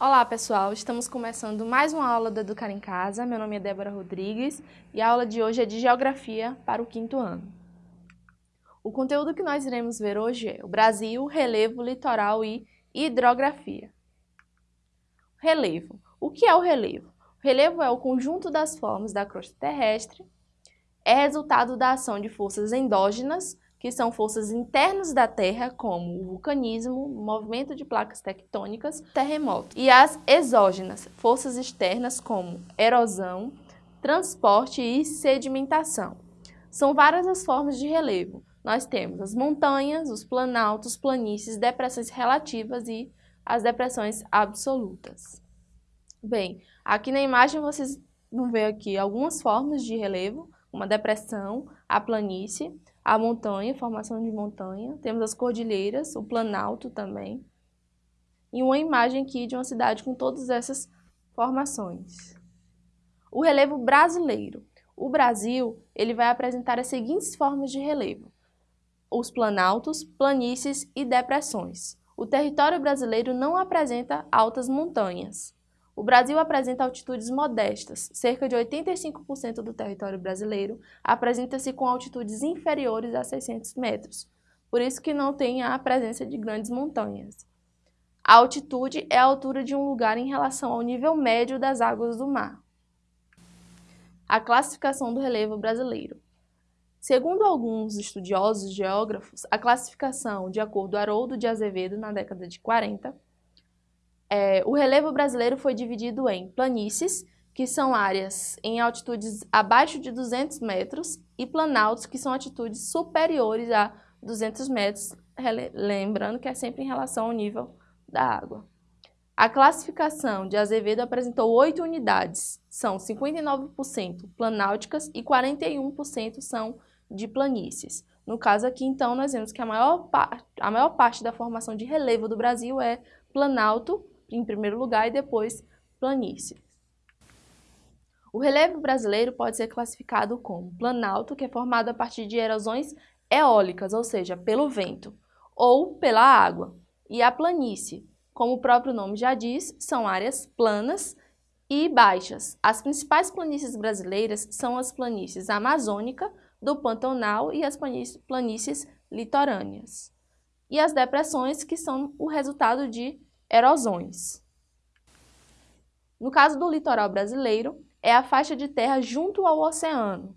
Olá pessoal, estamos começando mais uma aula do Educar em Casa. Meu nome é Débora Rodrigues e a aula de hoje é de Geografia para o quinto ano. O conteúdo que nós iremos ver hoje é o Brasil, relevo, litoral e hidrografia. Relevo. O que é o relevo? O relevo é o conjunto das formas da crosta terrestre, é resultado da ação de forças endógenas que são forças internas da Terra, como o vulcanismo, movimento de placas tectônicas, terremoto, e as exógenas, forças externas como erosão, transporte e sedimentação. São várias as formas de relevo. Nós temos as montanhas, os planaltos, planícies, depressões relativas e as depressões absolutas. Bem, aqui na imagem vocês vão ver aqui algumas formas de relevo, uma depressão, a planície, a montanha, formação de montanha, temos as cordilheiras, o planalto também, e uma imagem aqui de uma cidade com todas essas formações. O relevo brasileiro. O Brasil ele vai apresentar as seguintes formas de relevo. Os planaltos, planícies e depressões. O território brasileiro não apresenta altas montanhas. O Brasil apresenta altitudes modestas, cerca de 85% do território brasileiro apresenta-se com altitudes inferiores a 600 metros, por isso que não tem a presença de grandes montanhas. A altitude é a altura de um lugar em relação ao nível médio das águas do mar. A classificação do relevo brasileiro. Segundo alguns estudiosos geógrafos, a classificação, de acordo com Haroldo de Azevedo, na década de 40, é, o relevo brasileiro foi dividido em planícies, que são áreas em altitudes abaixo de 200 metros, e planaltos, que são altitudes superiores a 200 metros, lembrando que é sempre em relação ao nível da água. A classificação de Azevedo apresentou oito unidades, são 59% planálticas e 41% são de planícies. No caso aqui, então, nós vemos que a maior, a maior parte da formação de relevo do Brasil é planalto, em primeiro lugar, e depois planície. O relevo brasileiro pode ser classificado como planalto, que é formado a partir de erosões eólicas, ou seja, pelo vento, ou pela água, e a planície, como o próprio nome já diz, são áreas planas e baixas. As principais planícies brasileiras são as planícies amazônica, do Pantanal e as planícies litorâneas. E as depressões, que são o resultado de erosões. No caso do litoral brasileiro, é a faixa de terra junto ao oceano.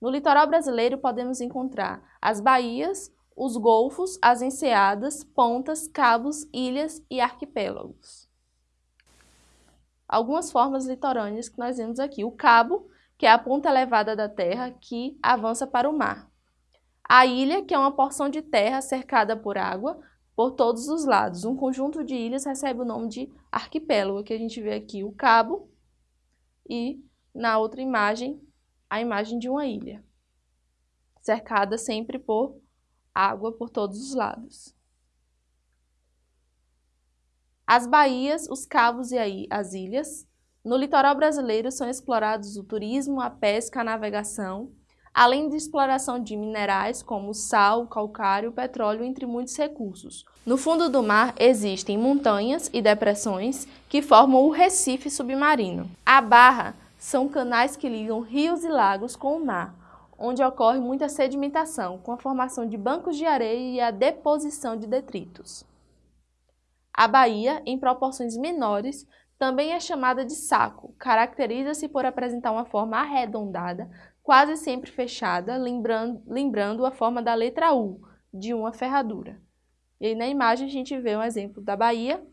No litoral brasileiro podemos encontrar as baías, os golfos, as enseadas, pontas, cabos, ilhas e arquipélagos. Algumas formas litorâneas que nós vemos aqui. O cabo, que é a ponta elevada da terra que avança para o mar. A ilha, que é uma porção de terra cercada por água, por todos os lados. Um conjunto de ilhas recebe o nome de arquipélago, que a gente vê aqui o cabo e na outra imagem a imagem de uma ilha, cercada sempre por água por todos os lados. As baías, os cabos e as ilhas. No litoral brasileiro são explorados o turismo, a pesca, a navegação, além de exploração de minerais como sal, calcário, petróleo, entre muitos recursos. No fundo do mar existem montanhas e depressões que formam o recife submarino. A barra são canais que ligam rios e lagos com o mar, onde ocorre muita sedimentação, com a formação de bancos de areia e a deposição de detritos. A baía, em proporções menores, também é chamada de saco, caracteriza-se por apresentar uma forma arredondada, quase sempre fechada, lembrando, lembrando a forma da letra U, de uma ferradura. E aí na imagem a gente vê um exemplo da Bahia,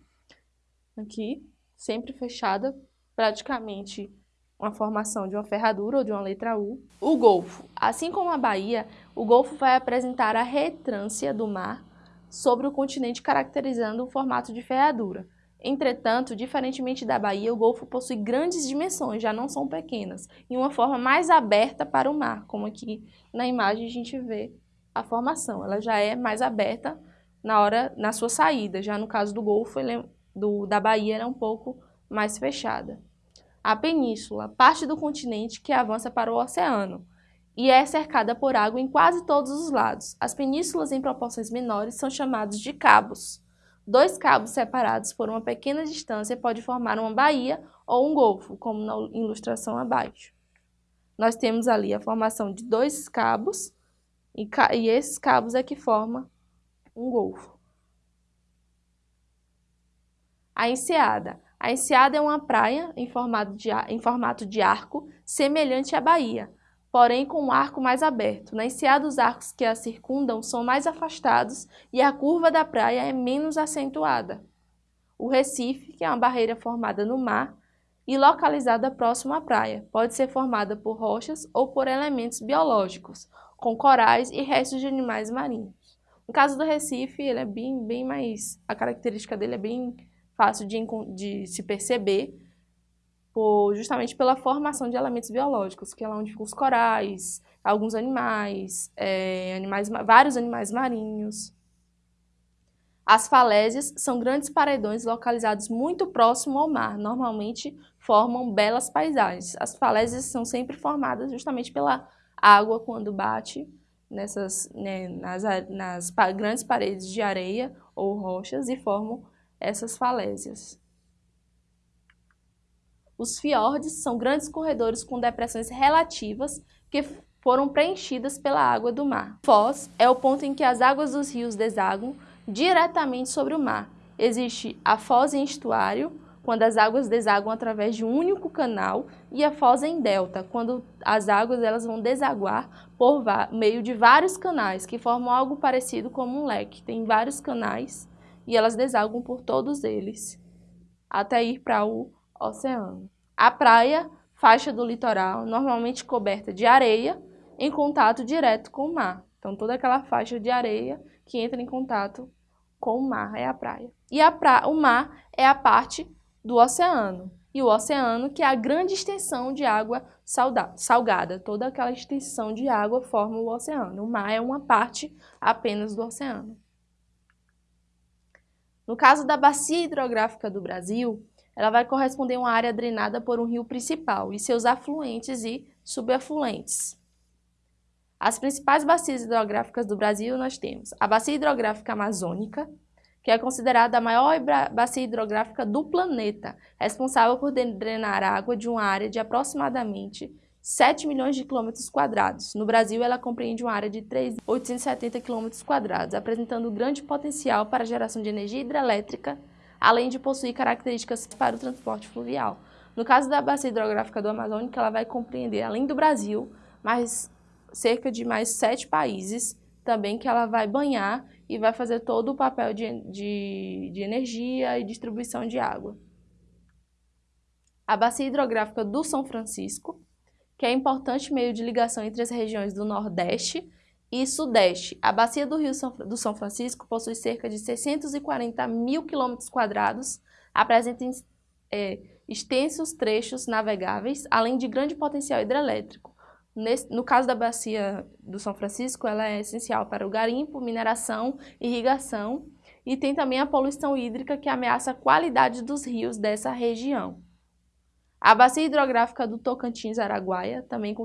aqui, sempre fechada, praticamente uma formação de uma ferradura ou de uma letra U. O Golfo. Assim como a Bahia, o Golfo vai apresentar a retrância do mar sobre o continente, caracterizando o formato de ferradura. Entretanto, diferentemente da Bahia, o Golfo possui grandes dimensões, já não são pequenas, e uma forma mais aberta para o mar, como aqui na imagem a gente vê a formação. Ela já é mais aberta na hora na sua saída, já no caso do Golfo, é, do, da Bahia, ela é um pouco mais fechada. A península, parte do continente que avança para o oceano, e é cercada por água em quase todos os lados. As penínsulas em proporções menores são chamadas de cabos. Dois cabos separados por uma pequena distância pode formar uma baía ou um golfo, como na ilustração abaixo. Nós temos ali a formação de dois cabos e, e esses cabos é que formam um golfo. A enseada. A enseada é uma praia em formato de, em formato de arco, semelhante à baía, porém com um arco mais aberto. Na enseada, os arcos que a circundam são mais afastados e a curva da praia é menos acentuada. O Recife, que é uma barreira formada no mar e localizada próximo à praia, pode ser formada por rochas ou por elementos biológicos, com corais e restos de animais marinhos. No caso do Recife, ele é bem, bem mais. A característica dele é bem fácil de, de se perceber, por, justamente pela formação de elementos biológicos, que é onde ficam os corais, alguns animais, é, animais vários animais marinhos. As falésias são grandes paredões localizados muito próximo ao mar, normalmente formam belas paisagens. As falésias são sempre formadas justamente pela água quando bate nessas, né, nas, nas grandes paredes de areia ou rochas e formam essas falésias. Os fiordes são grandes corredores com depressões relativas que foram preenchidas pela água do mar. Foz é o ponto em que as águas dos rios desaguam diretamente sobre o mar. Existe a foz em estuário, quando as águas desaguam através de um único canal, e a foz em delta, quando as águas elas vão desaguar por meio de vários canais, que formam algo parecido como um leque. Tem vários canais e elas desaguam por todos eles, até ir para o oceano. A praia, faixa do litoral, normalmente coberta de areia, em contato direto com o mar. Então, toda aquela faixa de areia que entra em contato com o mar é a praia. E a pra... o mar é a parte do oceano. E o oceano, que é a grande extensão de água salgada. Toda aquela extensão de água forma o oceano. O mar é uma parte apenas do oceano. No caso da bacia hidrográfica do Brasil, ela vai corresponder a uma área drenada por um rio principal e seus afluentes e subafluentes. As principais bacias hidrográficas do Brasil nós temos a Bacia Hidrográfica Amazônica, que é considerada a maior bacia hidrográfica do planeta, responsável por drenar água de uma área de aproximadamente 7 milhões de quilômetros quadrados. No Brasil, ela compreende uma área de 3.870 quilômetros quadrados, apresentando grande potencial para a geração de energia hidrelétrica, além de possuir características para o transporte fluvial. No caso da bacia hidrográfica do Amazônica, ela vai compreender, além do Brasil, mais cerca de mais sete países também que ela vai banhar e vai fazer todo o papel de, de, de energia e distribuição de água. A bacia hidrográfica do São Francisco, que é importante meio de ligação entre as regiões do Nordeste e Sudeste. A bacia do Rio São, do São Francisco possui cerca de 640 mil quilômetros quadrados, apresenta é, extensos trechos navegáveis, além de grande potencial hidrelétrico. Nesse, no caso da bacia do São Francisco, ela é essencial para o garimpo, mineração, irrigação e tem também a poluição hídrica que ameaça a qualidade dos rios dessa região. A bacia hidrográfica do Tocantins-Araguaia, também com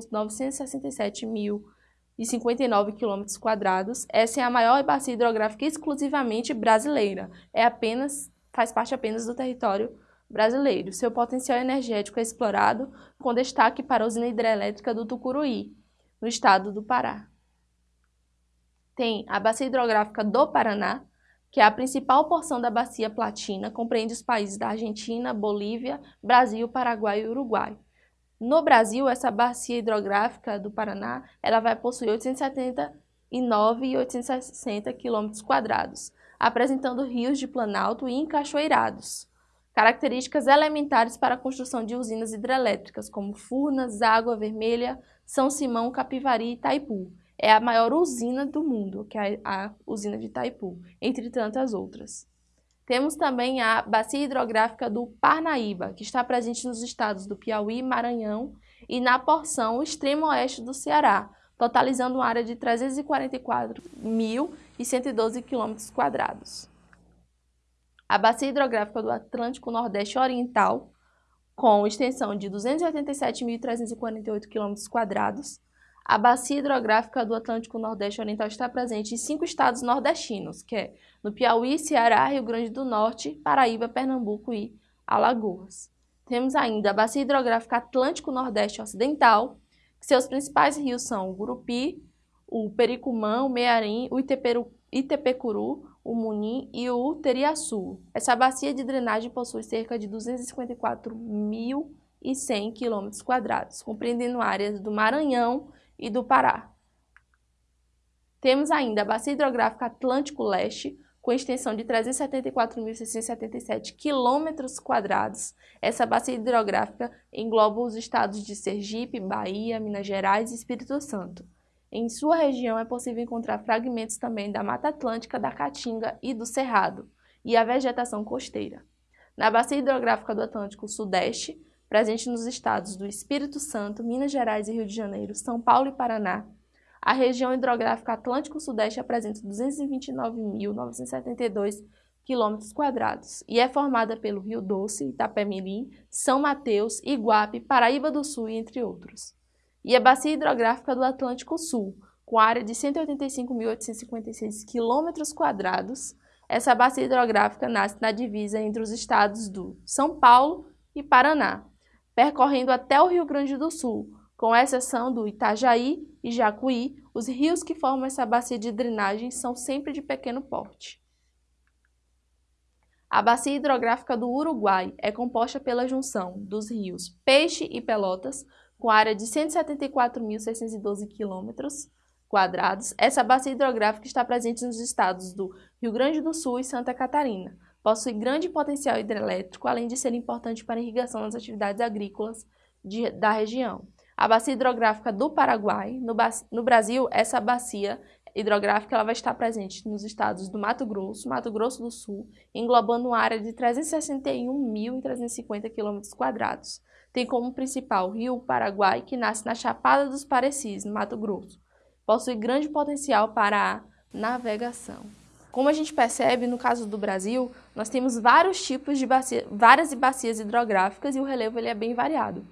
967.059 km quadrados, essa é a maior bacia hidrográfica exclusivamente brasileira. É apenas faz parte apenas do território brasileiro. Seu potencial energético é explorado com destaque para a usina hidrelétrica do Tucuruí, no estado do Pará. Tem a bacia hidrográfica do Paraná, que é a principal porção da bacia platina, compreende os países da Argentina, Bolívia, Brasil, Paraguai e Uruguai. No Brasil, essa bacia hidrográfica do Paraná, ela vai possuir 879,860 km quadrados, apresentando rios de planalto e encachoeirados. Características elementares para a construção de usinas hidrelétricas, como Furnas, Água Vermelha, São Simão, Capivari e Itaipu. É a maior usina do mundo, que é a usina de Itaipu, entre tantas outras. Temos também a Bacia Hidrográfica do Parnaíba, que está presente nos estados do Piauí, Maranhão e na porção extremo oeste do Ceará, totalizando uma área de 344.112 km a bacia hidrográfica do Atlântico Nordeste Oriental, com extensão de 287.348 km, A bacia hidrográfica do Atlântico Nordeste Oriental está presente em cinco estados nordestinos, que é no Piauí, Ceará, Rio Grande do Norte, Paraíba, Pernambuco e Alagoas. Temos ainda a bacia hidrográfica Atlântico Nordeste Ocidental, que seus principais rios são o Gurupi, o Pericumã, o Mearim, o Iteperu, Itepecuru, o Munim e o Teriaçu. Essa bacia de drenagem possui cerca de 254.100 km, compreendendo áreas do Maranhão e do Pará. Temos ainda a bacia hidrográfica Atlântico Leste, com extensão de 374.677 km. Essa bacia hidrográfica engloba os estados de Sergipe, Bahia, Minas Gerais e Espírito Santo. Em sua região é possível encontrar fragmentos também da Mata Atlântica, da Caatinga e do Cerrado, e a vegetação costeira. Na bacia hidrográfica do Atlântico Sudeste, presente nos estados do Espírito Santo, Minas Gerais e Rio de Janeiro, São Paulo e Paraná, a região hidrográfica Atlântico Sudeste apresenta 229.972 km e é formada pelo Rio Doce, Itapemirim, São Mateus, Iguape, Paraíba do Sul, entre outros e a Bacia Hidrográfica do Atlântico Sul, com área de 185.856 km. Essa bacia hidrográfica nasce na divisa entre os estados do São Paulo e Paraná, percorrendo até o Rio Grande do Sul, com exceção do Itajaí e Jacuí, os rios que formam essa bacia de drenagem são sempre de pequeno porte. A bacia hidrográfica do Uruguai é composta pela junção dos rios Peixe e Pelotas, com área de 174.612 km quadrados, essa bacia hidrográfica está presente nos estados do Rio Grande do Sul e Santa Catarina. Possui grande potencial hidrelétrico, além de ser importante para a irrigação das atividades agrícolas de, da região. A bacia hidrográfica do Paraguai, no, no Brasil, essa bacia hidrográfica ela vai estar presente nos estados do Mato Grosso, Mato Grosso do Sul, englobando uma área de 361.350 km tem como principal o rio Paraguai, que nasce na Chapada dos Parecis, no Mato Grosso. Possui grande potencial para a navegação. Como a gente percebe, no caso do Brasil, nós temos vários tipos de bacia, várias bacias hidrográficas e o relevo ele é bem variado,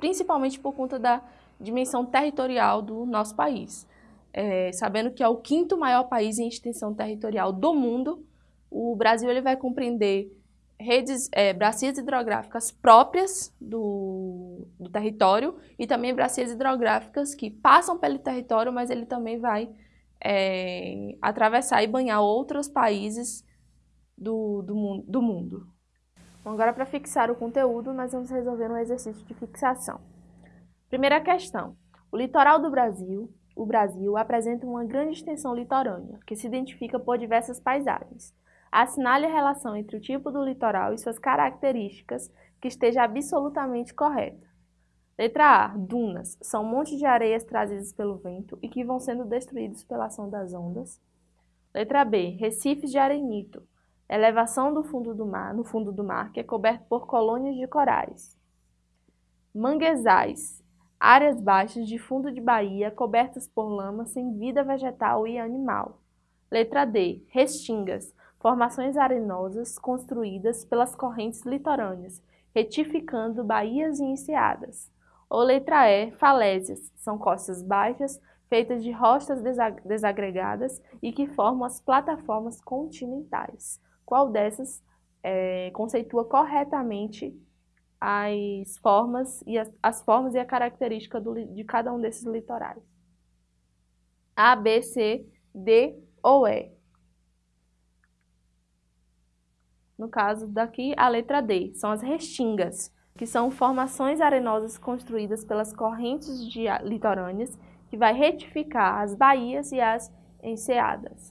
principalmente por conta da dimensão territorial do nosso país. É, sabendo que é o quinto maior país em extensão territorial do mundo, o Brasil ele vai compreender redes, é, bacias hidrográficas próprias do, do território e também bacias hidrográficas que passam pelo território, mas ele também vai é, atravessar e banhar outros países do, do, do mundo. Bom, agora para fixar o conteúdo, nós vamos resolver um exercício de fixação. Primeira questão. O litoral do Brasil, o Brasil, apresenta uma grande extensão litorânea, que se identifica por diversas paisagens. Assinale a relação entre o tipo do litoral e suas características que esteja absolutamente correta. Letra A. Dunas. São montes de areias trazidas pelo vento e que vão sendo destruídos pela ação das ondas. Letra B. Recifes de arenito. Elevação do fundo do mar, no fundo do mar, que é coberto por colônias de corais. Manguezais. Áreas baixas de fundo de baía cobertas por lama sem vida vegetal e animal. Letra D. Restingas formações arenosas construídas pelas correntes litorâneas, retificando baías e enseadas. Ou letra E, falésias, são costas baixas feitas de rochas desagregadas e que formam as plataformas continentais. Qual dessas é, conceitua corretamente as formas e as, as formas e a característica do, de cada um desses litorais? A, B, C, D ou E. No caso daqui, a letra D, são as restingas, que são formações arenosas construídas pelas correntes de litorâneas que vai retificar as baías e as enseadas.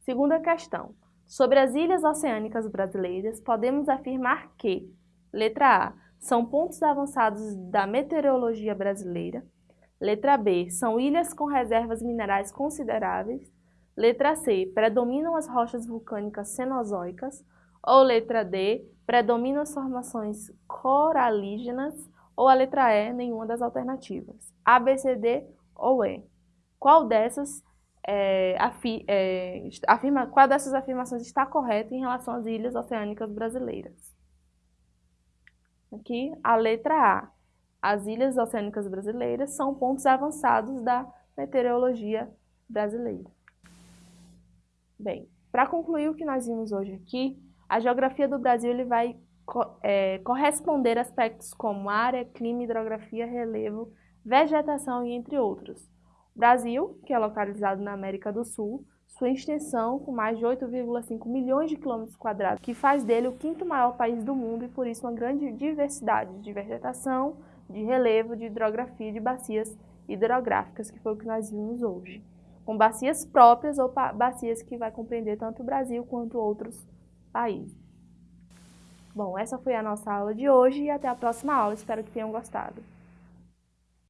Segunda questão. Sobre as ilhas oceânicas brasileiras, podemos afirmar que, letra A, são pontos avançados da meteorologia brasileira. Letra B, são ilhas com reservas minerais consideráveis. Letra C, predominam as rochas vulcânicas cenozoicas. Ou letra D, predominam as formações coralígenas. Ou a letra E, nenhuma das alternativas. A, B, C, D ou E. Qual dessas, é, afi, é, afirma, qual dessas afirmações está correta em relação às ilhas oceânicas brasileiras? Aqui, a letra A. as ilhas oceânicas brasileiras são pontos avançados da meteorologia brasileira. Bem, para concluir o que nós vimos hoje aqui, a geografia do Brasil ele vai é, corresponder a aspectos como área, clima, hidrografia, relevo, vegetação e entre outros. O Brasil, que é localizado na América do Sul, sua extensão com mais de 8,5 milhões de quilômetros quadrados, que faz dele o quinto maior país do mundo e por isso uma grande diversidade de vegetação, de relevo, de hidrografia e de bacias hidrográficas, que foi o que nós vimos hoje com bacias próprias ou bacias que vai compreender tanto o Brasil quanto outros países. Bom, essa foi a nossa aula de hoje e até a próxima aula. Espero que tenham gostado.